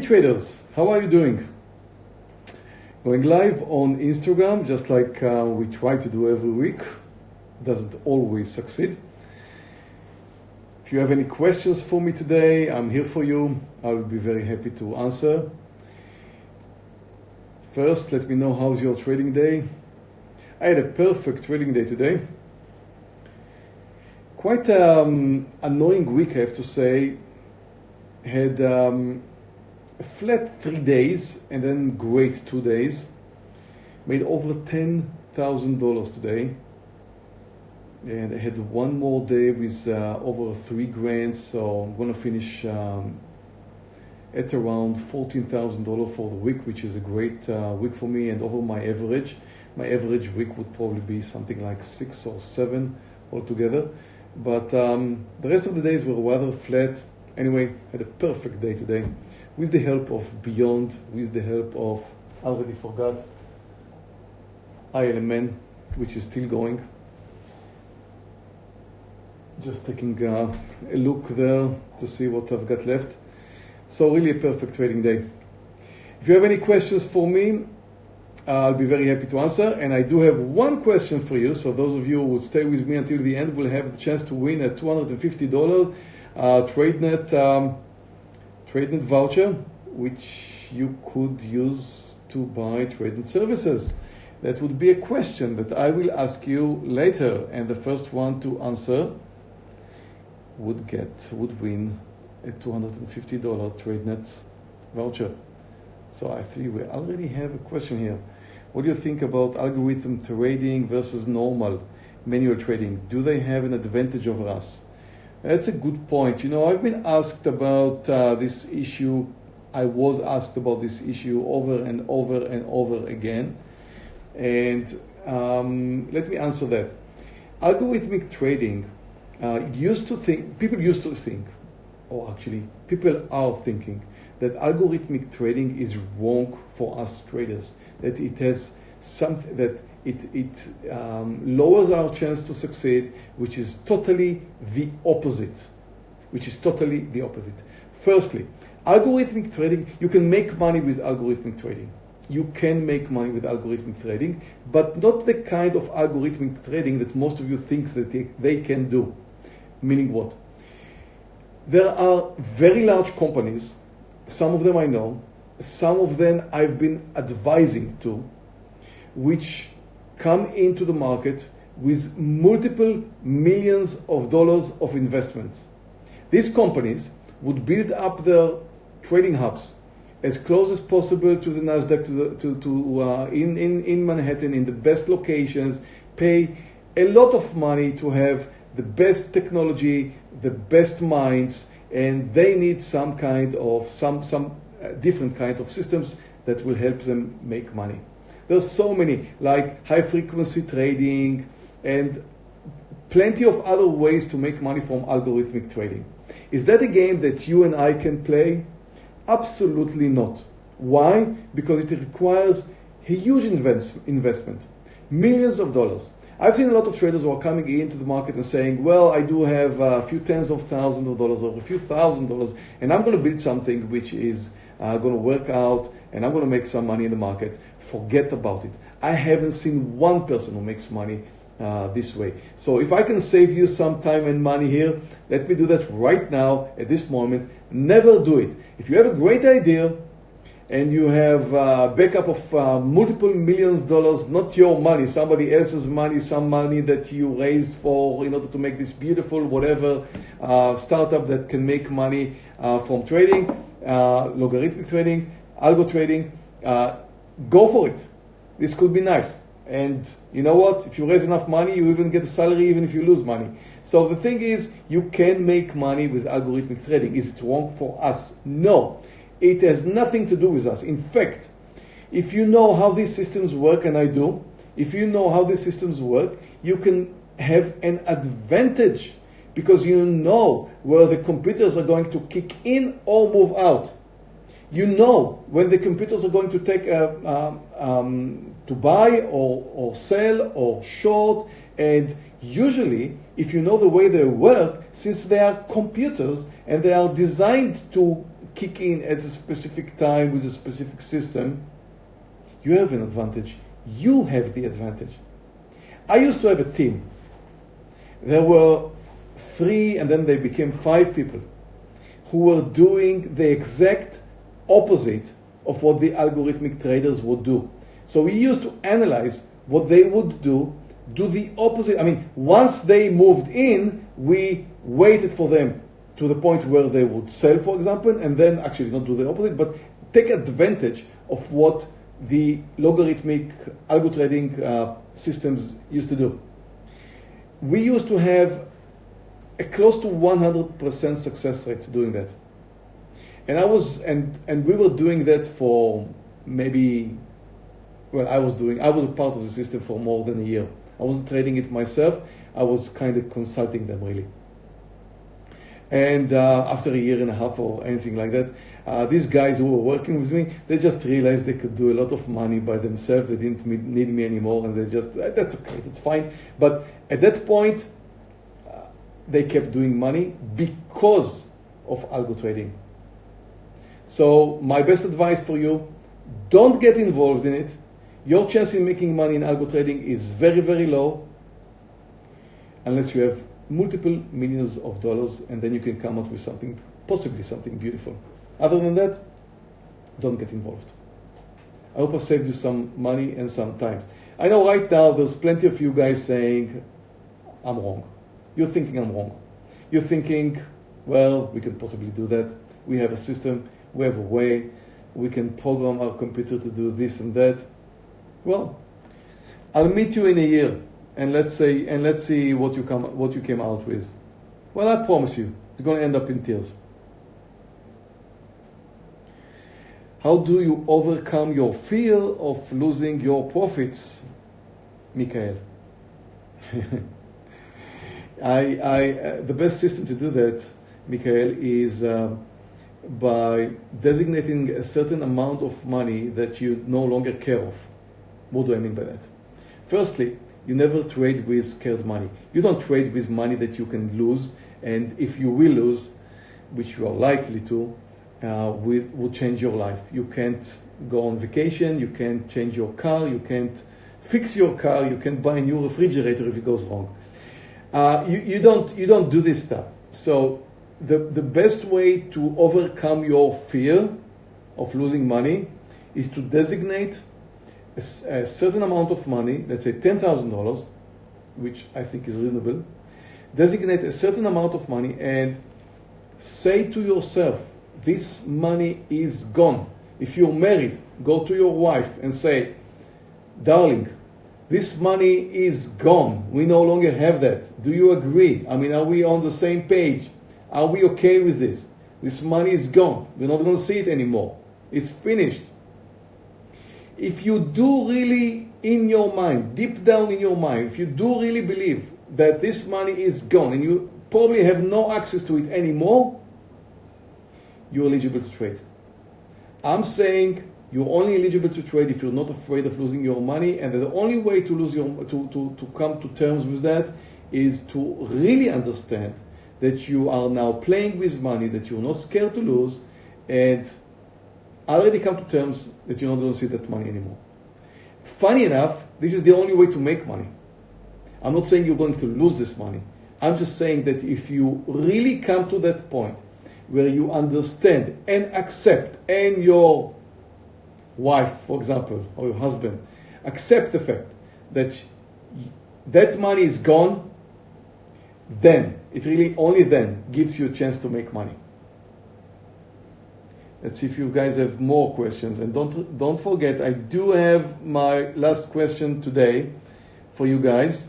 Traders, how are you doing? Going live on Instagram, just like uh, we try to do every week. Doesn't always succeed. If you have any questions for me today, I'm here for you. I will be very happy to answer. First, let me know how's your trading day. I had a perfect trading day today. Quite um, annoying week, I have to say. Had um, flat three days and then great two days. Made over ten thousand dollars today and I had one more day with uh, over three grand, so I'm gonna finish um, at around fourteen thousand dollars for the week, which is a great uh, week for me, and over my average. My average week would probably be something like six or seven altogether, but um, the rest of the days were rather flat. Anyway, had a perfect day today, with the help of Beyond, with the help of I already forgot ILMN, which is still going just taking uh, a look there to see what I've got left. So really a perfect trading day. If you have any questions for me, uh, I'll be very happy to answer. And I do have one question for you. So those of you who will stay with me until the end will have the chance to win a $250 uh, TradeNet um, TradeNet voucher, which you could use to buy TradeNet services. That would be a question that I will ask you later. And the first one to answer would get, would win a $250 TradeNet voucher. So I think we already have a question here. What do you think about algorithm trading versus normal manual trading? Do they have an advantage over us? That's a good point. You know, I've been asked about uh, this issue. I was asked about this issue over and over and over again. And um, let me answer that. Algorithmic trading uh, used to think, people used to think, or actually, people are thinking that algorithmic trading is wrong for us traders. That it has something that it, it um, lowers our chance to succeed, which is totally the opposite. Which is totally the opposite. Firstly, algorithmic trading, you can make money with algorithmic trading. You can make money with algorithmic trading, but not the kind of algorithmic trading that most of you think that they, they can do. Meaning what? There are very large companies, some of them I know, some of them I've been advising to, which come into the market with multiple millions of dollars of investments. These companies would build up their trading hubs as close as possible to the Nasdaq, to, the, to, to uh, in, in, in Manhattan, in the best locations, pay a lot of money to have the best technology, the best minds, and they need some kind of some some uh, different kinds of systems that will help them make money. There's so many like high frequency trading and plenty of other ways to make money from algorithmic trading. Is that a game that you and I can play? Absolutely not. Why? Because it requires a huge invest investment, millions of dollars. I've seen a lot of traders who are coming into the market and saying, well, I do have a few tens of thousands of dollars or a few thousand dollars, and I'm going to build something which is uh, going to work out, and I'm going to make some money in the market. Forget about it. I haven't seen one person who makes money uh, this way. So if I can save you some time and money here, let me do that right now at this moment. Never do it. If you have a great idea, and you have a backup of uh, multiple millions dollars, not your money, somebody else's money, some money that you raised for in order to make this beautiful whatever uh, startup that can make money uh, from trading, uh, logarithmic trading, algo trading. Go for it. This could be nice. And you know what? If you raise enough money, you even get a salary even if you lose money. So the thing is, you can make money with algorithmic trading. Is it wrong for us? No. It has nothing to do with us. In fact, if you know how these systems work, and I do, if you know how these systems work, you can have an advantage because you know where the computers are going to kick in or move out. You know when the computers are going to take a, um, um, to buy or, or sell or short, and usually, if you know the way they work, since they are computers and they are designed to kick in at a specific time with a specific system, you have an advantage. You have the advantage. I used to have a team. There were three, and then they became five people who were doing the exact opposite of what the algorithmic traders would do. So we used to analyze what they would do, do the opposite. I mean, once they moved in, we waited for them to the point where they would sell, for example, and then actually not do the opposite, but take advantage of what the logarithmic algo trading uh, systems used to do. We used to have a close to 100% success rate doing that. And I was, and, and we were doing that for maybe, well, I was doing, I was a part of the system for more than a year. I wasn't trading it myself. I was kind of consulting them really. And uh, after a year and a half or anything like that, uh, these guys who were working with me, they just realized they could do a lot of money by themselves. They didn't need me anymore, and they just that's okay, that's fine. But at that point, uh, they kept doing money because of algo trading. So my best advice for you: don't get involved in it. Your chance in making money in algo trading is very, very low, unless you have multiple millions of dollars, and then you can come up with something, possibly something beautiful. Other than that, don't get involved. I hope I saved you some money and some time. I know right now there's plenty of you guys saying, I'm wrong. You're thinking I'm wrong. You're thinking, well, we can possibly do that. We have a system, we have a way, we can program our computer to do this and that. Well, I'll meet you in a year and let's say and let's see what you come what you came out with. Well, I promise you, it's going to end up in tears. How do you overcome your fear of losing your profits, Michael? I, I, uh, the best system to do that, Michael, is uh, by designating a certain amount of money that you no longer care of. What do I mean by that? Firstly, you never trade with scared money. You don't trade with money that you can lose, and if you will lose, which you are likely to, uh, will, will change your life. You can't go on vacation, you can't change your car, you can't fix your car, you can't buy a new refrigerator if it goes wrong. Uh, you, you, don't, you don't do this stuff. So the, the best way to overcome your fear of losing money is to designate a, a certain amount of money, let's say $10,000, which I think is reasonable, designate a certain amount of money and say to yourself, this money is gone. If you're married, go to your wife and say, darling, this money is gone. We no longer have that. Do you agree? I mean, are we on the same page? Are we okay with this? This money is gone. We're not going to see it anymore. It's finished if you do really in your mind, deep down in your mind, if you do really believe that this money is gone and you probably have no access to it anymore, you're eligible to trade. I'm saying you're only eligible to trade if you're not afraid of losing your money, and the only way to lose your to, to, to come to terms with that is to really understand that you are now playing with money that you're not scared to lose, and already come to terms that you're not going to see that money anymore. Funny enough, this is the only way to make money. I'm not saying you're going to lose this money. I'm just saying that if you really come to that point where you understand and accept, and your wife, for example, or your husband, accept the fact that that money is gone, then, it really only then gives you a chance to make money. Let's see if you guys have more questions. And don't, don't forget, I do have my last question today for you guys.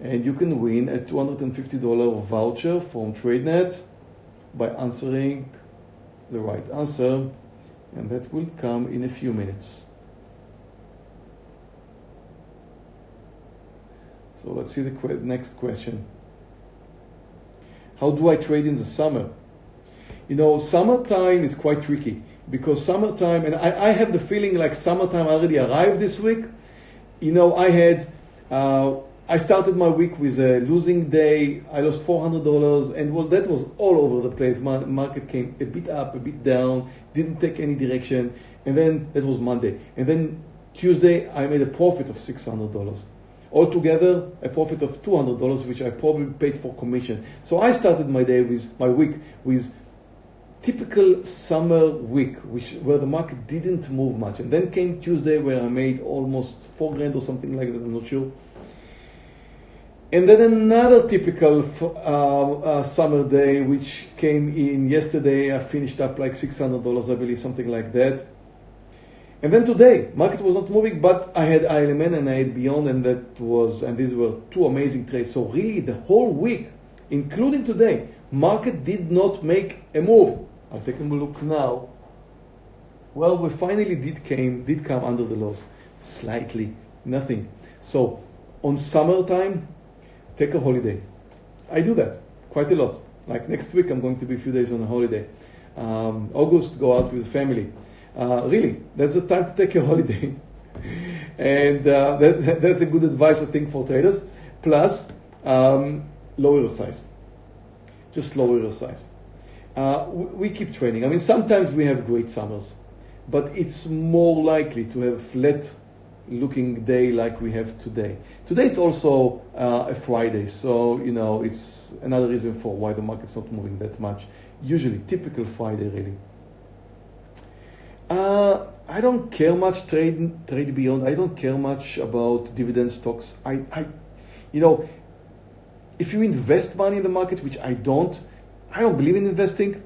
And you can win a $250 voucher from TradeNet by answering the right answer. And that will come in a few minutes. So let's see the next question. How do I trade in the summer? you know, summertime is quite tricky because summertime, and I, I have the feeling like summertime already arrived this week. You know, I had uh, I started my week with a losing day. I lost $400, and well, that was all over the place. My market came a bit up, a bit down, didn't take any direction, and then that was Monday. And then Tuesday, I made a profit of $600. Altogether, a profit of $200, which I probably paid for commission. So I started my day with my week with typical summer week, which where the market didn't move much, and then came Tuesday where I made almost four grand or something like that. I'm not sure. And then another typical uh, uh, summer day, which came in yesterday. I finished up like six hundred dollars, I believe, something like that. And then today, market was not moving, but I had ILMN and I had Beyond, and that was, and these were two amazing trades. So really, the whole week, including today, market did not make a move. I'll take a look now. Well, we finally did came did come under the loss, slightly, nothing. So on summertime, take a holiday. I do that quite a lot. Like next week, I'm going to be a few days on a holiday. Um, August, go out with family. Uh, really, that's the time to take a holiday. and uh, that, that's a good advice, I think, for traders. Plus, um, lower your size. Just lower your size uh, we keep training. I mean, sometimes we have great summers, but it's more likely to have a flat looking day like we have today. Today it's also uh, a Friday, so you know it's another reason for why the market's not moving that much. Usually, typical Friday, really. Uh, I don't care much trade trade beyond. I don't care much about dividend stocks. I, I, you know, if you invest money in the market, which I don't, I don't believe in investing.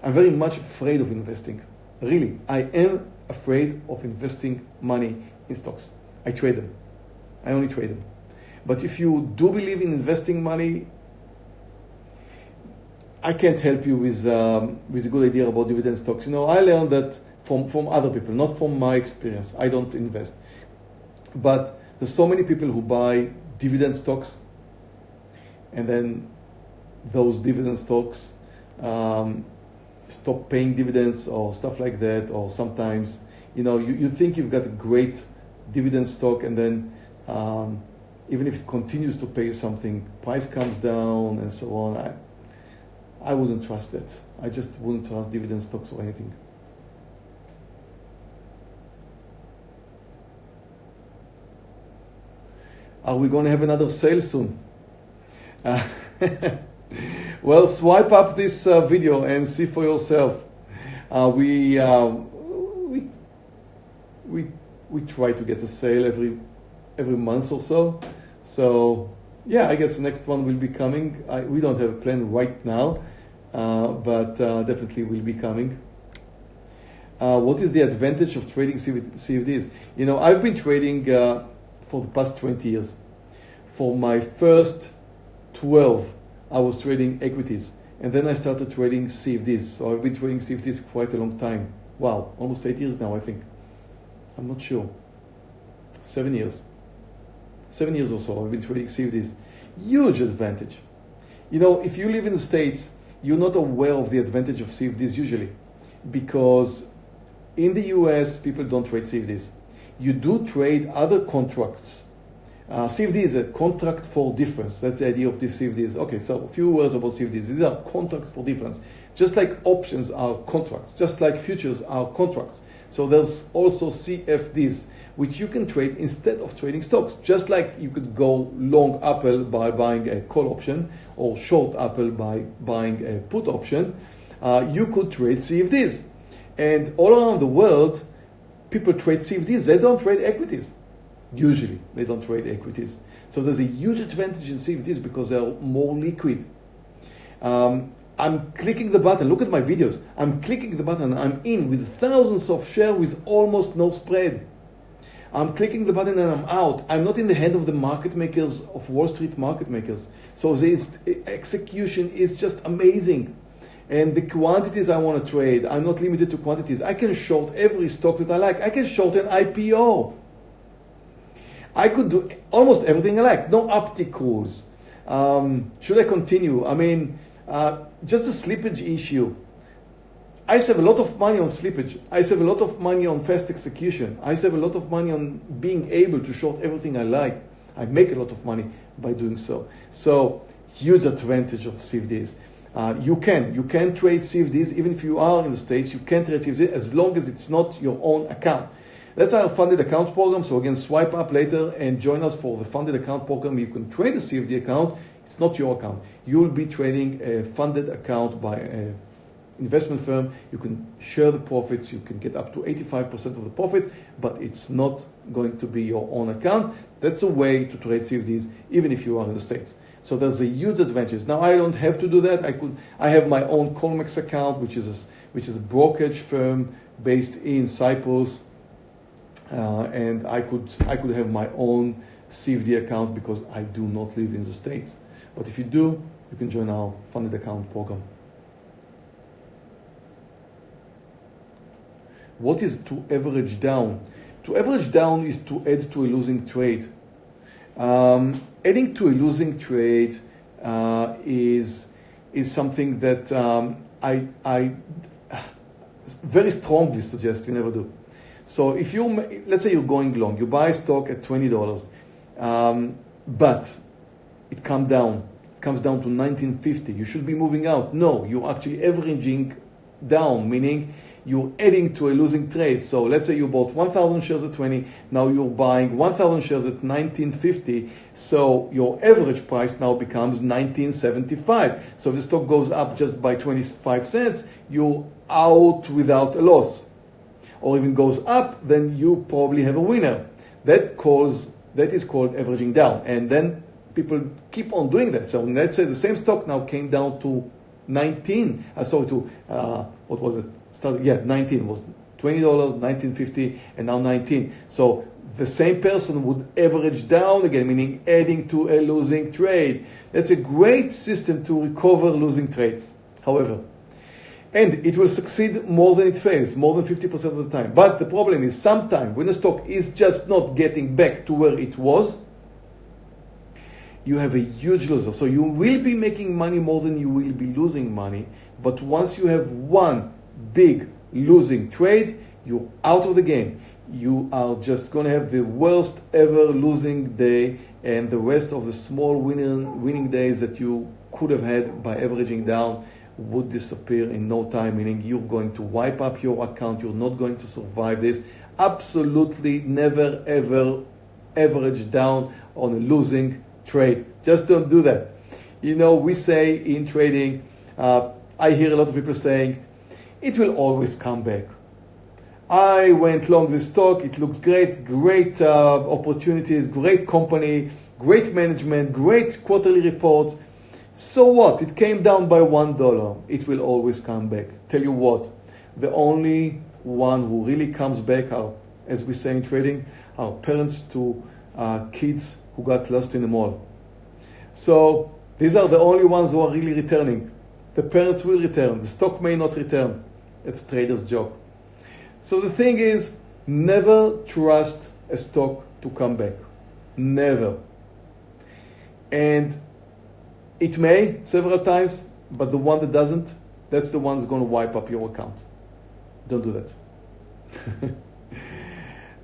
I'm very much afraid of investing. Really, I am afraid of investing money in stocks. I trade them. I only trade them. But if you do believe in investing money, I can't help you with um, with a good idea about dividend stocks. You know, I learned that from from other people, not from my experience. I don't invest, but there's so many people who buy dividend stocks, and then those dividend stocks um, stop paying dividends or stuff like that, or sometimes, you know, you, you think you've got a great dividend stock and then um, even if it continues to pay you something, price comes down and so on. I, I wouldn't trust that. I just wouldn't trust dividend stocks or anything. Are we going to have another sale soon? Uh, well, swipe up this uh, video and see for yourself. Uh, we, uh, we, we, we try to get a sale every, every month or so. So yeah, I guess the next one will be coming. I, we don't have a plan right now, uh, but uh, definitely will be coming. Uh, what is the advantage of trading CFDs? You know, I've been trading for the past 20 years. For my first 12 I was trading equities. And then I started trading CFDs. So I've been trading CFDs quite a long time. Wow, almost eight years now, I think. I'm not sure. Seven years. Seven years or so I've been trading CFDs. Huge advantage. You know, if you live in the States, you're not aware of the advantage of CFDs usually. Because in the US, people don't trade CFDs. You do trade other contracts uh, CFD is a contract for difference. That's the idea of the CFDs. Okay, so a few words about CFDs. These are contracts for difference. Just like options are contracts, just like futures are contracts. So there's also CFDs, which you can trade instead of trading stocks. Just like you could go long Apple by buying a call option or short Apple by buying a put option, uh, you could trade CFDs. And all around the world, people trade CFDs. They don't trade equities. Usually, they don't trade equities. So there's a huge advantage in CFDs because they're more liquid. Um, I'm clicking the button. Look at my videos. I'm clicking the button. I'm in with thousands of shares with almost no spread. I'm clicking the button and I'm out. I'm not in the hand of the market makers of Wall Street market makers. So this execution is just amazing. And the quantities I want to trade, I'm not limited to quantities. I can short every stock that I like. I can short an IPO. I could do almost everything I like. No opticals. Um, should I continue? I mean, uh, just a slippage issue. I save a lot of money on slippage. I save a lot of money on fast execution. I save a lot of money on being able to short everything I like. I make a lot of money. by doing so. So huge advantage of CFDs. Uh, you can you can trade CFDs even if you are in the states. You can trade CFDs as long as it's not your own account. That's our funded accounts program. So again, swipe up later and join us for the funded account program. You can trade a CFD account. It's not your account. You'll be trading a funded account by an investment firm. You can share the profits. You can get up to 85% of the profits, but it's not going to be your own account. That's a way to trade CFDs even if you are in the States. So there's a huge advantage. Now I don't have to do that. I could. I have my own Colmex account, which is a, which is a brokerage firm based in Cyprus, uh, and I could I could have my own CFD account because I do not live in the states. But if you do, you can join our funded account program. What is to average down? To average down is to add to a losing trade. Um, adding to a losing trade uh, is is something that um, I, I very strongly suggest you never do. So if you let's say you're going long, you buy stock at twenty dollars, um, but it comes down, comes down to 1950. You should be moving out. No, you're actually averaging down, meaning you're adding to a losing trade. So let's say you bought 1,000 shares at 20, now you're buying 1,000 shares at 1950. So your average price now becomes 1975. So if the stock goes up just by 25 cents, you're out without a loss. Or even goes up, then you probably have a winner. That calls that is called averaging down. And then people keep on doing that. So let's say the same stock now came down to 19, uh, sorry, to, uh, what was it? Started, yeah, 19 was $20, 1950, and now 19. So the same person would average down again, meaning adding to a losing trade. That's a great system to recover losing trades, however. And it will succeed more than it fails, more than 50% of the time. But the problem is sometimes when the stock is just not getting back to where it was, you have a huge loser. So you will be making money more than you will be losing money. But once you have one big losing trade, you're out of the game. You are just going to have the worst ever losing day, and the rest of the small winning, winning days that you could have had by averaging down would disappear in no time, meaning you're going to wipe up your account, you're not going to survive this. Absolutely never ever average down on a losing trade. Just don't do that. You know, we say in trading, uh, I hear a lot of people saying, it will always come back. I went long this stock, it looks great, great uh, opportunities, great company, great management, great quarterly reports. So what? It came down by one dollar. It will always come back. Tell you what, the only one who really comes back are, as we say in trading, are parents to uh, kids who got lost in the mall. So these are the only ones who are really returning. The parents will return. The stock may not return. It's a trader's job. So the thing is, never trust a stock to come back. Never. And it may several times, but the one that doesn't, that's the one that's going to wipe up your account. Don't do that.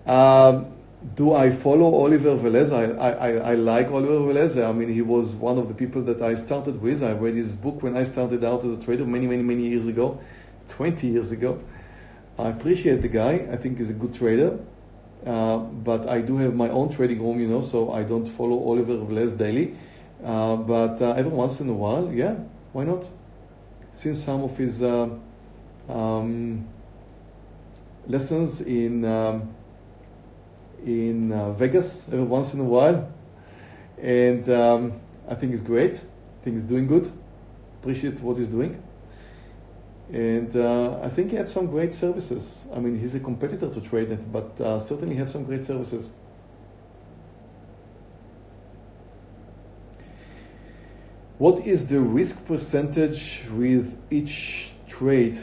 um, do I follow Oliver Velez? I, I, I like Oliver Velez. I mean, he was one of the people that I started with. I read his book when I started out as a trader many, many, many years ago. 20 years ago. I appreciate the guy. I think he's a good trader. Uh, but I do have my own trading room, you know, so I don't follow Oliver Velez daily. Uh, but uh, every once in a while, yeah, why not? Since some of his uh, um, lessons in um, in uh, Vegas every once in a while, and um, I think he's great. I think he's doing good. Appreciate what he's doing. And uh, I think he has some great services. I mean, he's a competitor to TradeNet, but uh, certainly has some great services. What is the risk percentage with each trade?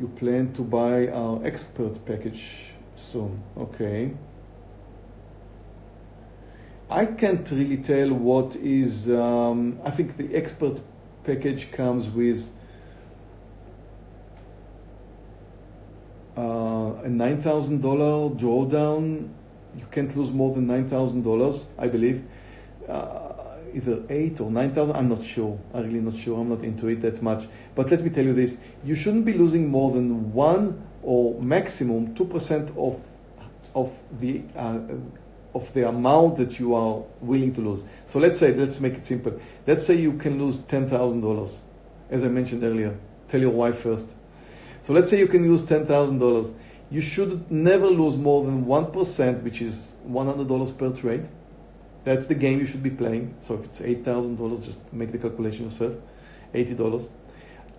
You plan to buy our expert package soon. Okay. I can't really tell what is, um, I think the expert package comes with uh, a $9,000 drawdown you can't lose more than $9,000, I believe. Uh, either eight or nine thousand. I'm not sure. I'm really not sure. I'm not into it that much. But let me tell you this: you shouldn't be losing more than one or maximum two percent of of the uh, of the amount that you are willing to lose. So let's say, let's make it simple. Let's say you can lose ten thousand dollars, as I mentioned earlier. Tell your wife first. So let's say you can lose ten thousand dollars. You should never lose more than one percent, which is one hundred dollars per trade that's the game you should be playing. So if it's $8,000, just make the calculation yourself. $80.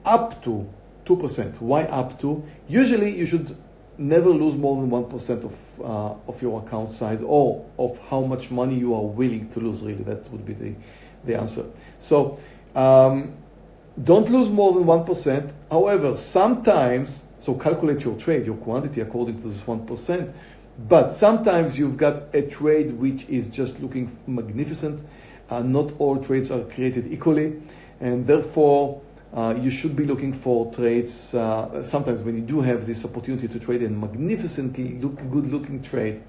Up to 2%. Why up to? Usually you should never lose more than 1% of, uh, of your account size or of how much money you are willing to lose, really. That would be the, the answer. So um, don't lose more than 1%. However, sometimes, so calculate your trade, your quantity according to this 1%. But sometimes you've got a trade which is just looking magnificent. Uh, not all trades are created equally, and therefore uh, you should be looking for trades. Uh, sometimes when you do have this opportunity to trade a magnificently look, good-looking trade,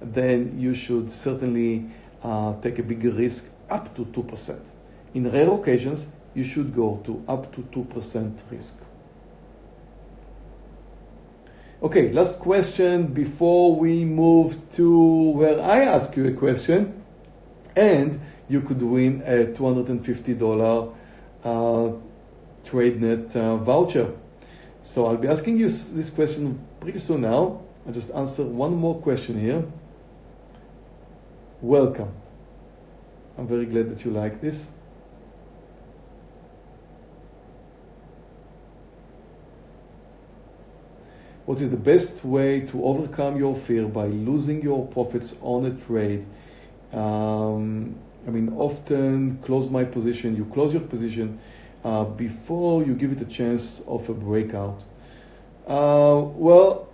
then you should certainly uh, take a bigger risk up to 2%. In rare occasions, you should go to up to 2% risk. Okay, last question before we move to where I ask you a question, and you could win a $250 uh, TradeNet uh, voucher. So I'll be asking you this question pretty soon now. I'll just answer one more question here. Welcome. I'm very glad that you like this. what is the best way to overcome your fear by losing your profits on a trade. Um, I mean, often close my position, you close your position uh, before you give it a chance of a breakout. Uh, well,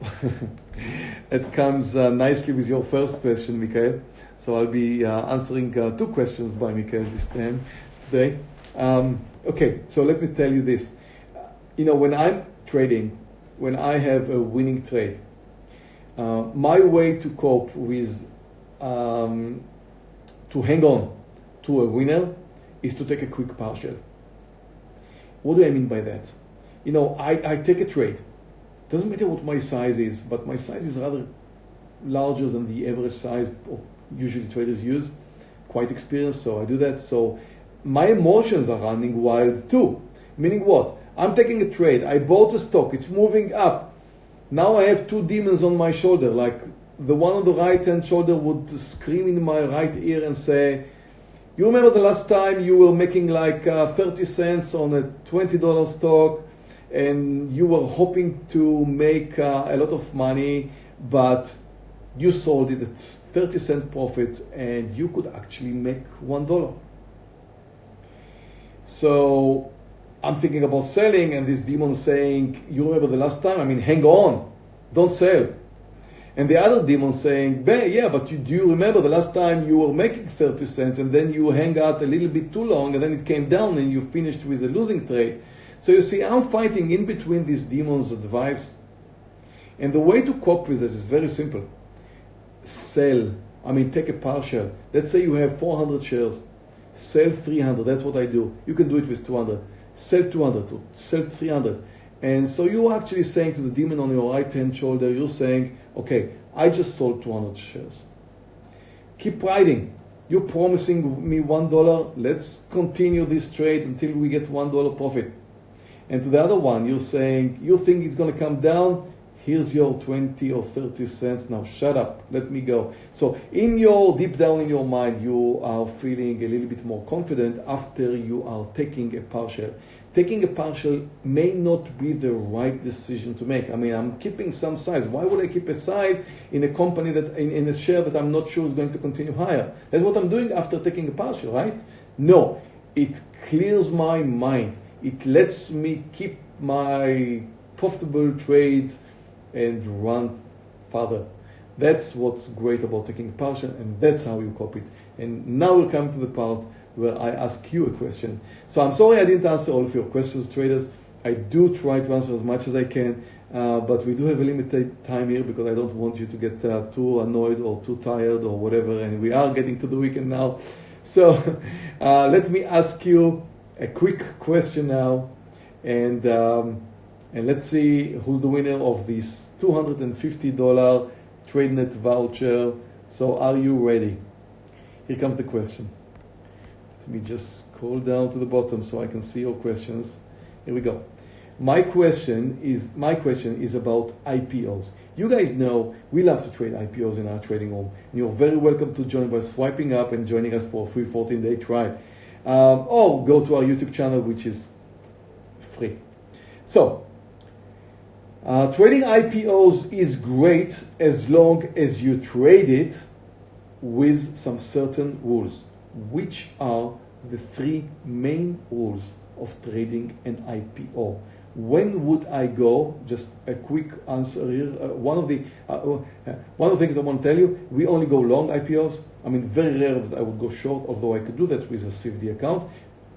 it comes uh, nicely with your first question, Mikhail. So I'll be uh, answering uh, two questions by Mikhail this time today. Um, okay, so let me tell you this. You know, when I'm trading, when I have a winning trade. Uh, my way to cope with, um, to hang on to a winner is to take a quick partial. What do I mean by that? You know, I, I take a trade. Doesn't matter what my size is, but my size is rather larger than the average size of usually traders use. Quite experienced, so I do that. So my emotions are running wild too. Meaning what? I'm taking a trade. I bought a stock. It's moving up. Now I have two demons on my shoulder. Like the one on the right hand shoulder would scream in my right ear and say, You remember the last time you were making like uh, 30 cents on a $20 stock and you were hoping to make uh, a lot of money, but you sold it at 30 cent profit and you could actually make $1. So I'm thinking about selling, and this demon saying, You remember the last time? I mean, hang on, don't sell. And the other demon saying, Yeah, but you, do you remember the last time you were making 30 cents and then you hang out a little bit too long and then it came down and you finished with a losing trade? So you see, I'm fighting in between these demons' advice. And the way to cope with this is very simple sell. I mean, take a partial. Let's say you have 400 shares, sell 300. That's what I do. You can do it with 200 sell 200 to sell 300. And so you're actually saying to the demon on your right hand shoulder, you're saying, okay, I just sold 200 shares. Keep riding. You're promising me $1. Let's continue this trade until we get $1 profit. And to the other one, you're saying, you think it's going to come down? here's your 20 or 30 cents now shut up let me go so in your deep down in your mind you are feeling a little bit more confident after you are taking a partial taking a partial may not be the right decision to make. I mean i'm keeping some size. Why would i keep a size in a company that in, in a share that i'm not sure is going to continue higher? That's what i'm doing after taking a partial right? No. It clears my mind. It lets me keep my profitable trades and run further. That's what's great about taking a partial, and that's how you copy it. And now we'll come to the part where I ask you a question. So I'm sorry I didn't answer all of your questions, traders. I do try to answer as much as I can. Uh, but we do have a limited time here because I don't want you to get uh, too annoyed or too tired or whatever. And we are getting to the weekend now. So uh, let me ask you a quick question now. And, um, and let's see who's the winner of this $250 TradeNet voucher. So are you ready? Here comes the question. Let me just scroll down to the bottom so I can see your questions. Here we go. My question is my question is about IPOs. You guys know we love to trade IPOs in our trading room. And You're very welcome to join by swiping up and joining us for a free 14-day trial. Um, or go to our YouTube channel, which is free. So, uh, trading IPOs is great as long as you trade it with some certain rules. Which are the three main rules of trading an IPO? when would I go? Just a quick answer here. Uh, one of the uh, uh, one of the things I want to tell you, we only go long IPOs. I mean, very rare that I would go short, although I could do that with a CFD account.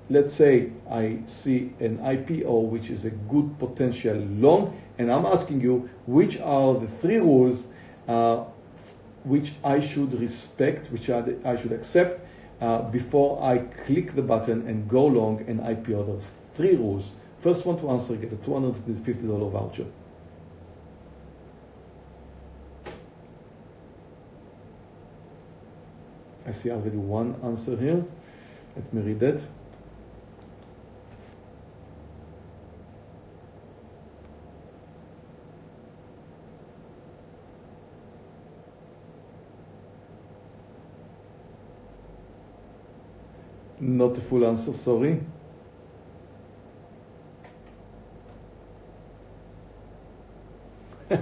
Let's say I see an IPO which is a good potential long, and I'm asking you which are the three rules uh, which I should respect, which I should accept uh, before I click the button and go long an IPO. There's three rules. First one to answer get a $250 voucher. I see already one answer here. Let me read that. Not the full answer, sorry.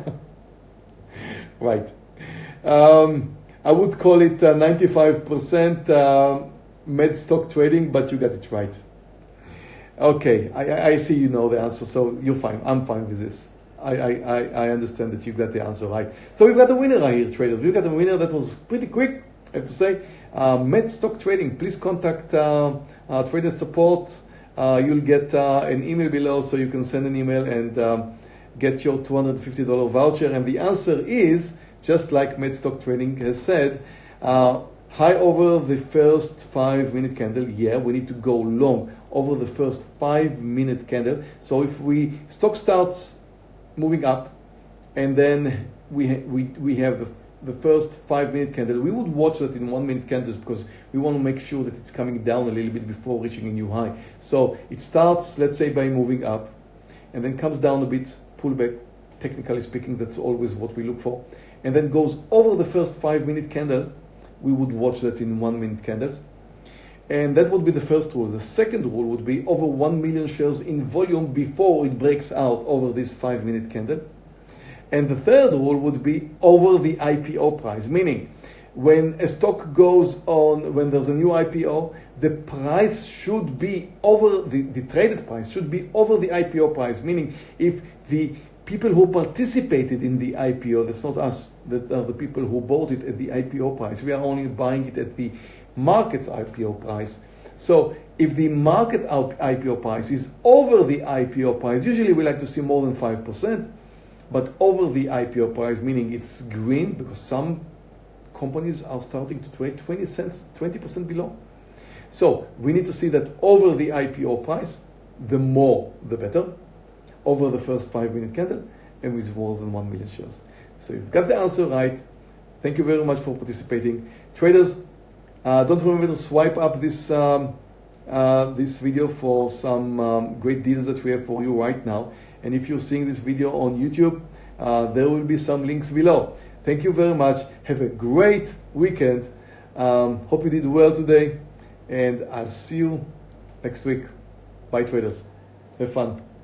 right. Um, I would call it 95% uh, med stock trading, but you got it right. Okay, I, I see you know the answer, so you're fine. I'm fine with this. I, I, I understand that you got the answer right. So we've got a winner right here, traders. We've got a winner that was pretty quick, I have to say. Uh, Med Stock Trading, please contact uh, uh, Trader Support. Uh, you'll get an email below so you can send an email and um, get your $250 voucher? And the answer is, just like MedStock Trading has said, high over the first five minute candle. Yeah, we need to go long over the first five minute candle. So if we stock starts moving up and then we, we, we have the the first five minute candle, we would watch that in one minute candles because we want to make sure that it's coming down a little bit before reaching a new high. So it starts, let's say, by moving up and then comes down a bit pullback, technically speaking, that's always what we look for, and then goes over the first five minute candle, we would watch that in one minute candles. And that would be the first rule. The second rule would be over 1 million shares in volume before it breaks out over this 5 minute candle. And the third rule would be over the IPO price, meaning when a stock goes on, when there's a new IPO, the price should be over, the, the traded price should be over the IPO price, meaning if the people who participated in the IPO, that's not us, that are the people who bought it at the IPO price. We are only buying it at the market's IPO price. So if the market IPO price is over the IPO price, usually we like to see more than 5%, but over the IPO price, meaning it's green because some companies are starting to trade 20 cents, 20% below. So we need to see that over the IPO price, the more the better over the first five minute candle and with more than 1 million shares. So you've got the answer right. Thank you very much for participating. Traders, uh, don't remember to swipe up this, um, uh, this video for some um, great deals that we have for you right now. And if you're seeing this video on YouTube, uh, there will be some links below. Thank you very much. Have a great weekend. Um, hope you did well today. And I'll see you next week. Bye, traders. Have fun.